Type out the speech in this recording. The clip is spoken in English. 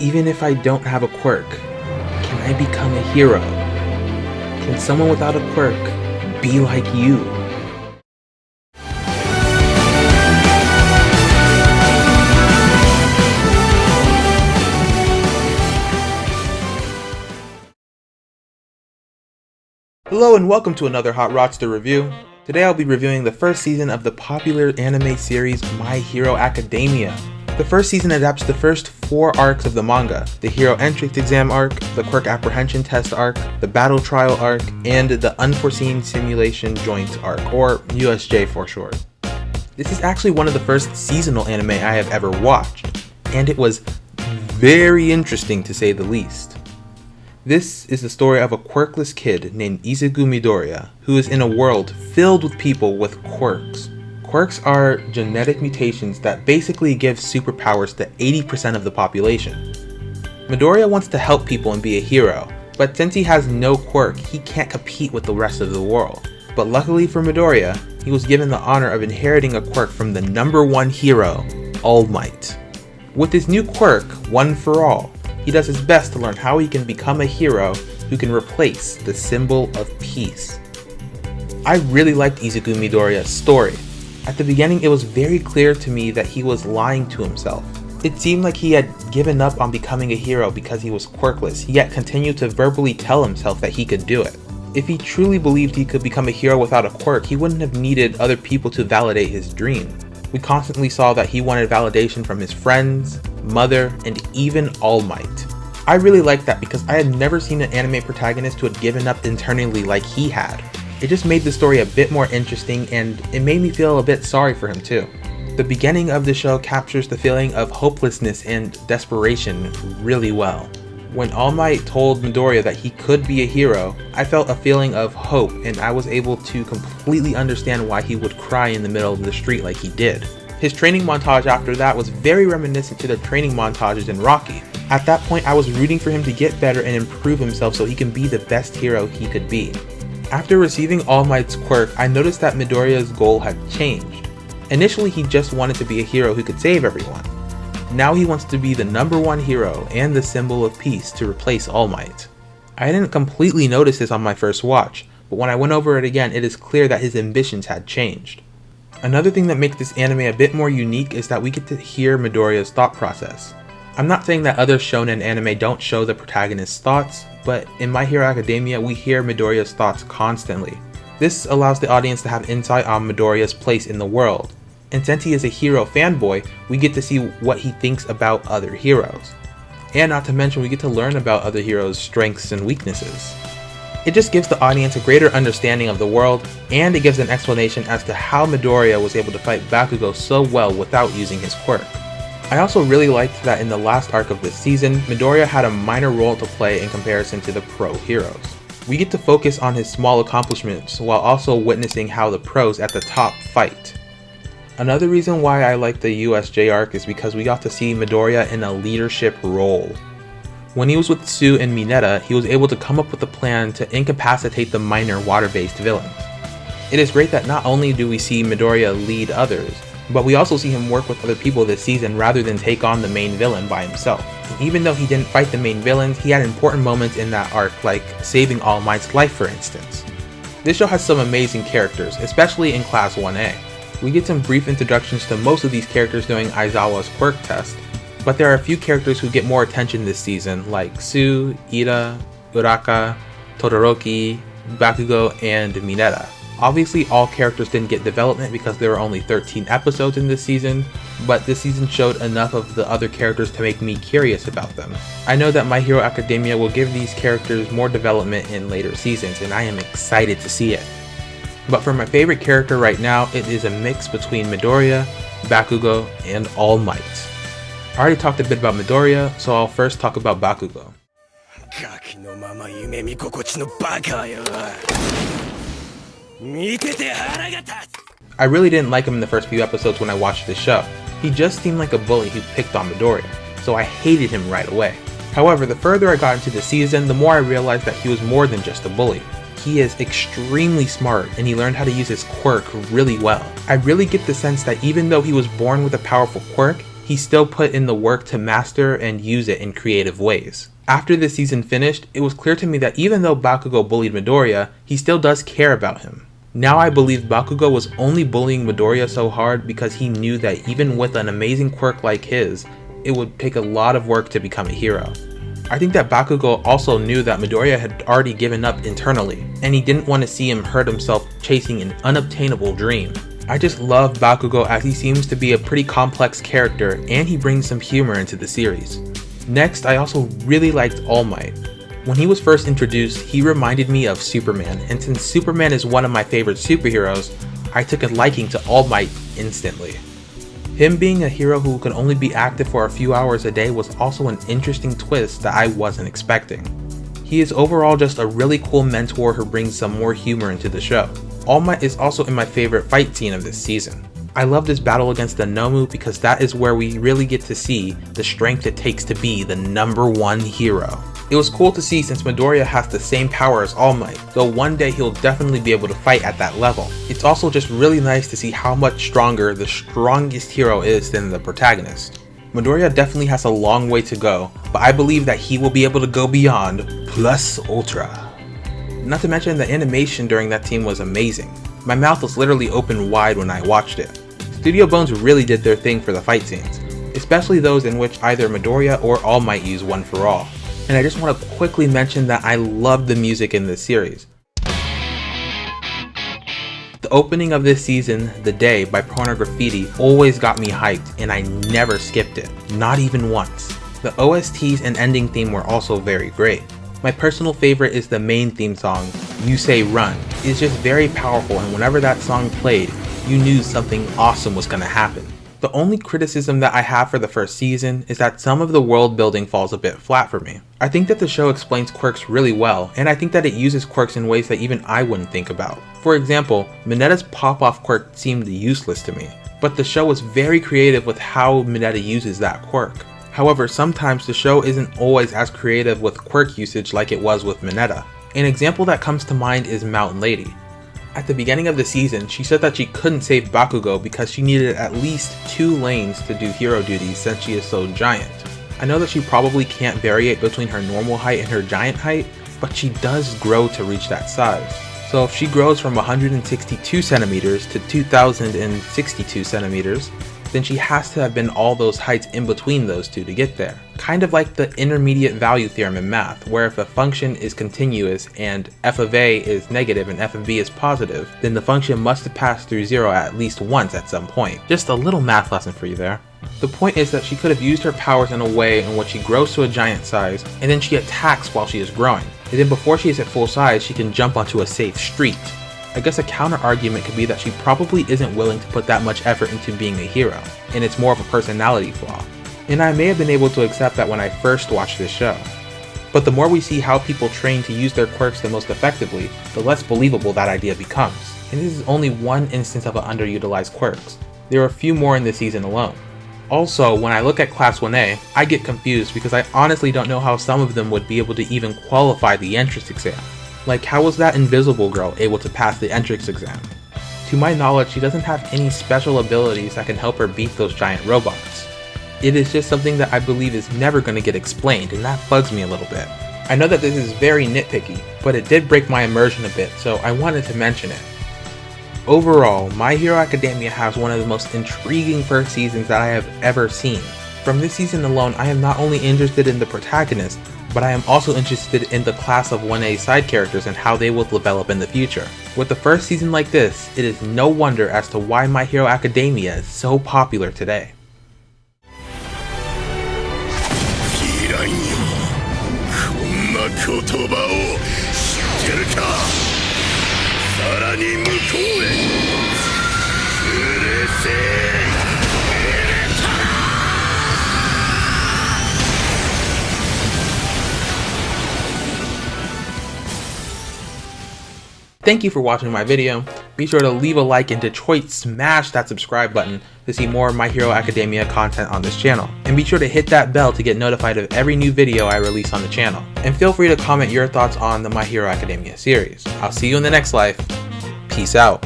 Even if I don't have a quirk, can I become a hero? Can someone without a quirk be like you? Hello and welcome to another Hot Rodster review. Today I'll be reviewing the first season of the popular anime series My Hero Academia. The first season adapts the first four arcs of the manga, the Hero Entrance Exam arc, the Quirk Apprehension Test arc, the Battle Trial arc, and the Unforeseen Simulation Joint arc, or USJ for short. This is actually one of the first seasonal anime I have ever watched, and it was very interesting to say the least. This is the story of a quirkless kid named Izuku Midoriya, who is in a world filled with people with quirks. Quirks are genetic mutations that basically give superpowers to 80% of the population. Midoriya wants to help people and be a hero, but since he has no quirk, he can't compete with the rest of the world. But luckily for Midoriya, he was given the honor of inheriting a quirk from the number one hero, All Might. With his new quirk, One for All, he does his best to learn how he can become a hero who can replace the symbol of peace. I really liked Izuku Midoriya's story. At the beginning, it was very clear to me that he was lying to himself. It seemed like he had given up on becoming a hero because he was quirkless, yet continued to verbally tell himself that he could do it. If he truly believed he could become a hero without a quirk, he wouldn't have needed other people to validate his dream. We constantly saw that he wanted validation from his friends, mother, and even All Might. I really liked that because I had never seen an anime protagonist who had given up internally like he had. It just made the story a bit more interesting and it made me feel a bit sorry for him too. The beginning of the show captures the feeling of hopelessness and desperation really well. When All Might told Midoriya that he could be a hero, I felt a feeling of hope and I was able to completely understand why he would cry in the middle of the street like he did. His training montage after that was very reminiscent to the training montages in Rocky. At that point, I was rooting for him to get better and improve himself so he can be the best hero he could be. After receiving All Might's quirk, I noticed that Midoriya's goal had changed. Initially, he just wanted to be a hero who could save everyone. Now he wants to be the number one hero and the symbol of peace to replace All Might. I didn't completely notice this on my first watch, but when I went over it again, it is clear that his ambitions had changed. Another thing that makes this anime a bit more unique is that we get to hear Midoriya's thought process. I'm not saying that other shonen anime don't show the protagonist's thoughts, but in My Hero Academia we hear Midoriya's thoughts constantly. This allows the audience to have insight on Midoriya's place in the world, and since he is a hero fanboy, we get to see what he thinks about other heroes. And not to mention, we get to learn about other heroes' strengths and weaknesses. It just gives the audience a greater understanding of the world, and it gives an explanation as to how Midoriya was able to fight Bakugo so well without using his quirk. I also really liked that in the last arc of this season, Midoriya had a minor role to play in comparison to the pro heroes. We get to focus on his small accomplishments while also witnessing how the pros at the top fight. Another reason why I like the USJ arc is because we got to see Midoriya in a leadership role. When he was with Tsu and Mineta, he was able to come up with a plan to incapacitate the minor water-based villains. It is great that not only do we see Midoriya lead others, but we also see him work with other people this season rather than take on the main villain by himself. Even though he didn't fight the main villains, he had important moments in that arc like saving All Might's life for instance. This show has some amazing characters, especially in Class 1A. We get some brief introductions to most of these characters during Aizawa's quirk test, but there are a few characters who get more attention this season, like Tsu, Iida, Uraka, Todoroki, Bakugo, and Mineta. Obviously, all characters didn't get development because there were only 13 episodes in this season, but this season showed enough of the other characters to make me curious about them. I know that My Hero Academia will give these characters more development in later seasons, and I am excited to see it. But for my favorite character right now, it is a mix between Midoriya, Bakugo, and All Might. I already talked a bit about Midoriya, so I'll first talk about Bakugo. I really didn't like him in the first few episodes when I watched the show. He just seemed like a bully who picked on Midoriya, so I hated him right away. However, the further I got into the season, the more I realized that he was more than just a bully. He is extremely smart and he learned how to use his quirk really well. I really get the sense that even though he was born with a powerful quirk, he still put in the work to master and use it in creative ways. After the season finished, it was clear to me that even though Bakugo bullied Midoriya, he still does care about him. Now I believe Bakugo was only bullying Midoriya so hard because he knew that even with an amazing quirk like his, it would take a lot of work to become a hero. I think that Bakugo also knew that Midoriya had already given up internally, and he didn't want to see him hurt himself chasing an unobtainable dream. I just love Bakugo as he seems to be a pretty complex character and he brings some humor into the series. Next, I also really liked All Might. When he was first introduced, he reminded me of Superman, and since Superman is one of my favorite superheroes, I took a liking to All Might instantly. Him being a hero who could only be active for a few hours a day was also an interesting twist that I wasn't expecting. He is overall just a really cool mentor who brings some more humor into the show. All Might is also in my favorite fight scene of this season. I love this battle against the Nomu because that is where we really get to see the strength it takes to be the number one hero. It was cool to see since Midoriya has the same power as All Might, though one day he'll definitely be able to fight at that level. It's also just really nice to see how much stronger the strongest hero is than the protagonist. Midoriya definitely has a long way to go, but I believe that he will be able to go beyond plus ultra. Not to mention the animation during that team was amazing. My mouth was literally open wide when I watched it. Studio Bones really did their thing for the fight scenes, especially those in which either Midoriya or All Might use one for all and I just want to quickly mention that I love the music in this series. The opening of this season, The Day by Porno Graffitti, always got me hyped and I never skipped it, not even once. The OSTs and ending theme were also very great. My personal favorite is the main theme song, You Say Run. It's just very powerful and whenever that song played, you knew something awesome was gonna happen. The only criticism that I have for the first season is that some of the world building falls a bit flat for me. I think that the show explains quirks really well, and I think that it uses quirks in ways that even I wouldn't think about. For example, Mineta's pop-off quirk seemed useless to me, but the show was very creative with how Mineta uses that quirk. However, sometimes the show isn't always as creative with quirk usage like it was with Minetta. An example that comes to mind is Mountain Lady. At the beginning of the season, she said that she couldn't save Bakugo because she needed at least two lanes to do hero duties since she is so giant. I know that she probably can't variate between her normal height and her giant height, but she does grow to reach that size. So if she grows from 162 centimeters to 2062 centimeters, then she has to have been all those heights in between those two to get there. Kind of like the intermediate value theorem in math, where if a function is continuous and f of a is negative and f of b is positive, then the function must have passed through zero at least once at some point. Just a little math lesson for you there. The point is that she could have used her powers in a way in which she grows to a giant size, and then she attacks while she is growing. And then before she is at full size, she can jump onto a safe street. I guess a counter argument could be that she probably isn't willing to put that much effort into being a hero, and it's more of a personality flaw. And I may have been able to accept that when I first watched this show. But the more we see how people train to use their quirks the most effectively, the less believable that idea becomes. And this is only one instance of an underutilized quirks. There are a few more in this season alone. Also, when I look at Class 1A, I get confused because I honestly don't know how some of them would be able to even qualify the entrance exam. Like, how was that invisible girl able to pass the entrance exam? To my knowledge, she doesn't have any special abilities that can help her beat those giant robots. It is just something that I believe is never going to get explained, and that bugs me a little bit. I know that this is very nitpicky, but it did break my immersion a bit, so I wanted to mention it. Overall, My Hero Academia has one of the most intriguing first seasons that I have ever seen. From this season alone, I am not only interested in the protagonist, but I am also interested in the class of 1A side characters and how they will develop in the future. With the first season like this, it is no wonder as to why My Hero Academia is so popular today. Thank you for watching my video. Be sure to leave a like and Detroit smash that subscribe button to see more My Hero Academia content on this channel. And be sure to hit that bell to get notified of every new video I release on the channel. And feel free to comment your thoughts on the My Hero Academia series. I'll see you in the next life. Peace out.